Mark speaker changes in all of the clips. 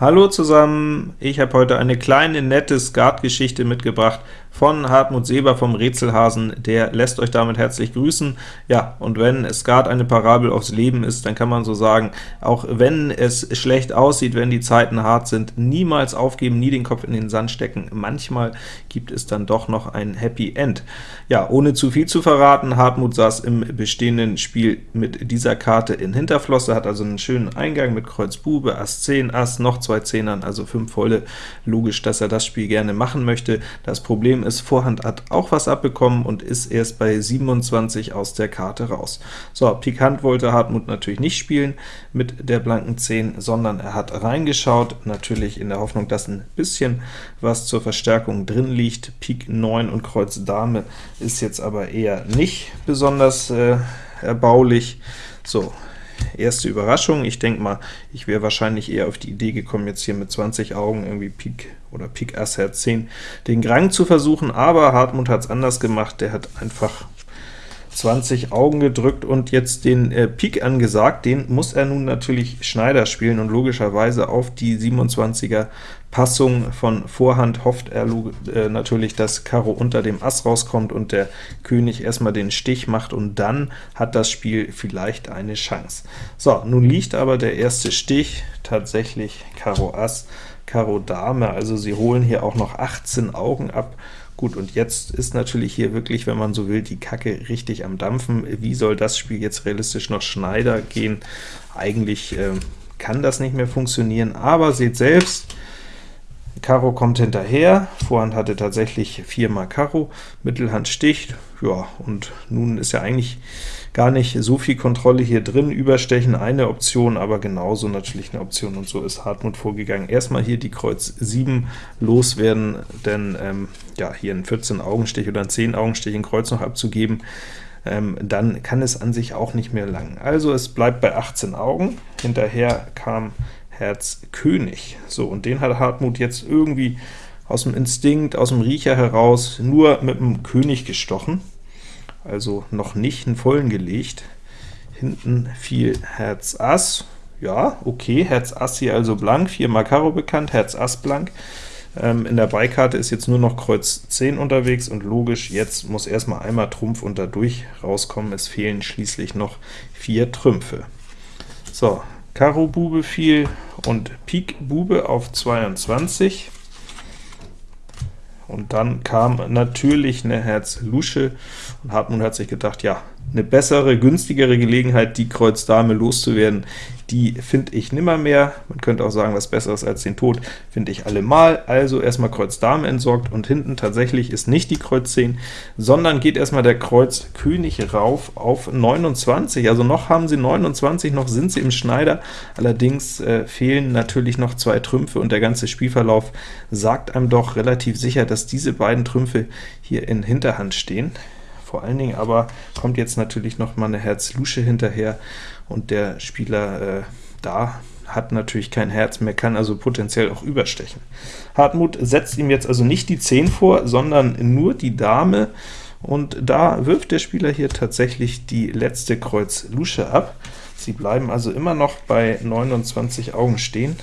Speaker 1: Hallo zusammen, ich habe heute eine kleine, nette Skatgeschichte mitgebracht von Hartmut Seber vom Rätselhasen, der lässt euch damit herzlich grüßen. Ja, und wenn Skat eine Parabel aufs Leben ist, dann kann man so sagen, auch wenn es schlecht aussieht, wenn die Zeiten hart sind, niemals aufgeben, nie den Kopf in den Sand stecken. Manchmal gibt es dann doch noch ein Happy End. Ja, ohne zu viel zu verraten, Hartmut saß im bestehenden Spiel mit dieser Karte in Hinterflosse, hat also einen schönen Eingang mit Kreuz Bube, Ass 10, Ass, noch zwei Zehnern, also fünf volle. Logisch, dass er das Spiel gerne machen möchte. Das Problem ist, Vorhand hat auch was abbekommen und ist erst bei 27 aus der Karte raus. So, pikant wollte Hartmut natürlich nicht spielen mit der blanken 10, sondern er hat reingeschaut, natürlich in der Hoffnung, dass ein bisschen was zur Verstärkung drin liegt. Pik 9 und Kreuz Dame ist jetzt aber eher nicht besonders äh, erbaulich. So, erste Überraschung. Ich denke mal, ich wäre wahrscheinlich eher auf die Idee gekommen, jetzt hier mit 20 Augen irgendwie Pik oder Pik Ass Herz 10 den Grang zu versuchen, aber Hartmut hat es anders gemacht. Der hat einfach 20 Augen gedrückt und jetzt den äh, Pik angesagt, den muss er nun natürlich Schneider spielen und logischerweise auf die 27er Passung von Vorhand hofft er äh, natürlich, dass Karo unter dem Ass rauskommt und der König erstmal den Stich macht, und dann hat das Spiel vielleicht eine Chance. So, nun liegt aber der erste Stich tatsächlich Karo Ass, Karo Dame, also sie holen hier auch noch 18 Augen ab, Gut, und jetzt ist natürlich hier wirklich, wenn man so will, die Kacke richtig am Dampfen. Wie soll das Spiel jetzt realistisch noch Schneider gehen? Eigentlich äh, kann das nicht mehr funktionieren, aber seht selbst, Karo kommt hinterher, Vorhand hatte tatsächlich viermal Karo, Mittelhand sticht, ja, und nun ist ja eigentlich gar nicht so viel Kontrolle hier drin. Überstechen eine Option, aber genauso natürlich eine Option, und so ist Hartmut vorgegangen. Erstmal hier die Kreuz 7 loswerden, denn ähm, ja, hier einen 14-Augenstich oder einen 10-Augenstich in Kreuz noch abzugeben, ähm, dann kann es an sich auch nicht mehr lang. Also es bleibt bei 18 Augen, hinterher kam Herz König. So, und den hat Hartmut jetzt irgendwie aus dem Instinkt, aus dem Riecher heraus nur mit dem König gestochen also noch nicht einen vollen gelegt. Hinten fiel Herz Ass, ja, okay, Herz Ass hier also blank, 4 mal Karo bekannt, Herz Ass blank. Ähm, in der Beikarte ist jetzt nur noch Kreuz 10 unterwegs, und logisch, jetzt muss erstmal einmal Trumpf und dadurch rauskommen, es fehlen schließlich noch vier Trümpfe. So, Karo Bube fiel und Pik Bube auf 22. Und dann kam natürlich eine Herz Lusche, und Hartmut hat sich gedacht, ja, eine bessere, günstigere Gelegenheit, die Kreuz Dame loszuwerden, die finde ich nimmer mehr. Man könnte auch sagen, was Besseres als den Tod finde ich allemal. Also erstmal Kreuz Dame entsorgt, und hinten tatsächlich ist nicht die Kreuz 10, sondern geht erstmal der Kreuz König rauf auf 29. Also noch haben sie 29, noch sind sie im Schneider, allerdings äh, fehlen natürlich noch zwei Trümpfe, und der ganze Spielverlauf sagt einem doch relativ sicher, dass diese beiden Trümpfe hier in Hinterhand stehen. Vor allen Dingen aber kommt jetzt natürlich noch mal eine Herz-Lusche hinterher, und der Spieler äh, da hat natürlich kein Herz mehr, kann also potenziell auch überstechen. Hartmut setzt ihm jetzt also nicht die 10 vor, sondern nur die Dame, und da wirft der Spieler hier tatsächlich die letzte Kreuz Lusche ab. Sie bleiben also immer noch bei 29 Augen stehen.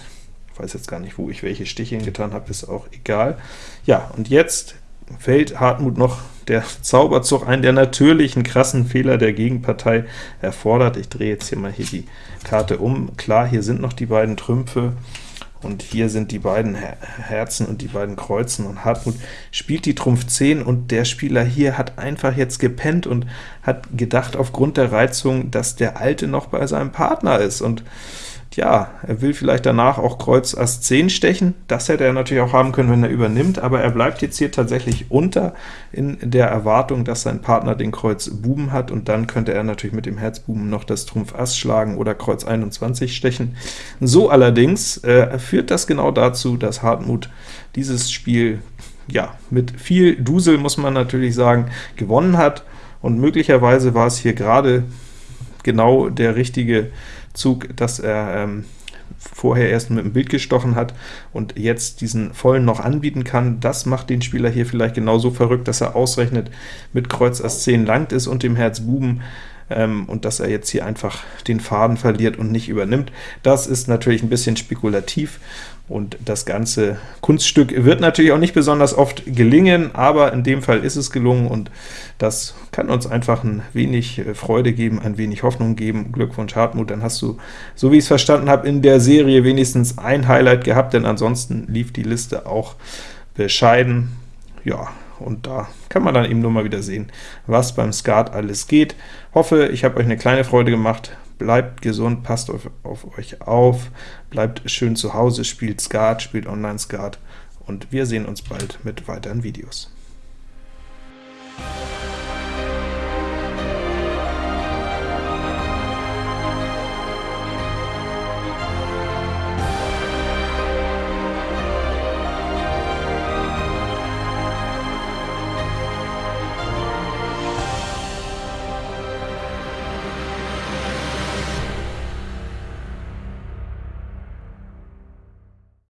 Speaker 1: Ich weiß jetzt gar nicht, wo ich welche Stiche hingetan habe, ist auch egal. Ja, und jetzt fällt Hartmut noch der Zauberzug ein, der natürlich einen krassen Fehler der Gegenpartei erfordert. Ich drehe jetzt hier mal hier die Karte um. Klar, hier sind noch die beiden Trümpfe, und hier sind die beiden Herzen und die beiden Kreuzen, und Hartmut spielt die Trumpf 10, und der Spieler hier hat einfach jetzt gepennt und hat gedacht aufgrund der Reizung, dass der Alte noch bei seinem Partner ist, und ja, er will vielleicht danach auch Kreuz Ass 10 stechen, das hätte er natürlich auch haben können, wenn er übernimmt, aber er bleibt jetzt hier tatsächlich unter in der Erwartung, dass sein Partner den Kreuz Buben hat, und dann könnte er natürlich mit dem Herz Buben noch das Trumpf Ass schlagen oder Kreuz 21 stechen. So allerdings äh, führt das genau dazu, dass Hartmut dieses Spiel ja mit viel Dusel, muss man natürlich sagen, gewonnen hat, und möglicherweise war es hier gerade genau der richtige Zug, dass er ähm, vorher erst mit dem Bild gestochen hat und jetzt diesen vollen noch anbieten kann. Das macht den Spieler hier vielleicht genauso verrückt, dass er ausrechnet, mit Kreuz Ass 10 langt es und dem Herz Buben ähm, und dass er jetzt hier einfach den Faden verliert und nicht übernimmt. Das ist natürlich ein bisschen spekulativ, und das ganze Kunststück wird natürlich auch nicht besonders oft gelingen, aber in dem Fall ist es gelungen, und das kann uns einfach ein wenig äh, Freude geben, ein wenig Hoffnung geben. Glückwunsch Hartmut, dann hast du, so wie ich es verstanden habe, in der Serie wenigstens ein Highlight gehabt, denn ansonsten lief die Liste auch bescheiden. Ja, und da kann man dann eben nur mal wieder sehen, was beim Skat alles geht. Hoffe, ich habe euch eine kleine Freude gemacht bleibt gesund, passt auf, auf euch auf, bleibt schön zu Hause, spielt Skat, spielt Online-Skat, und wir sehen uns bald mit weiteren Videos.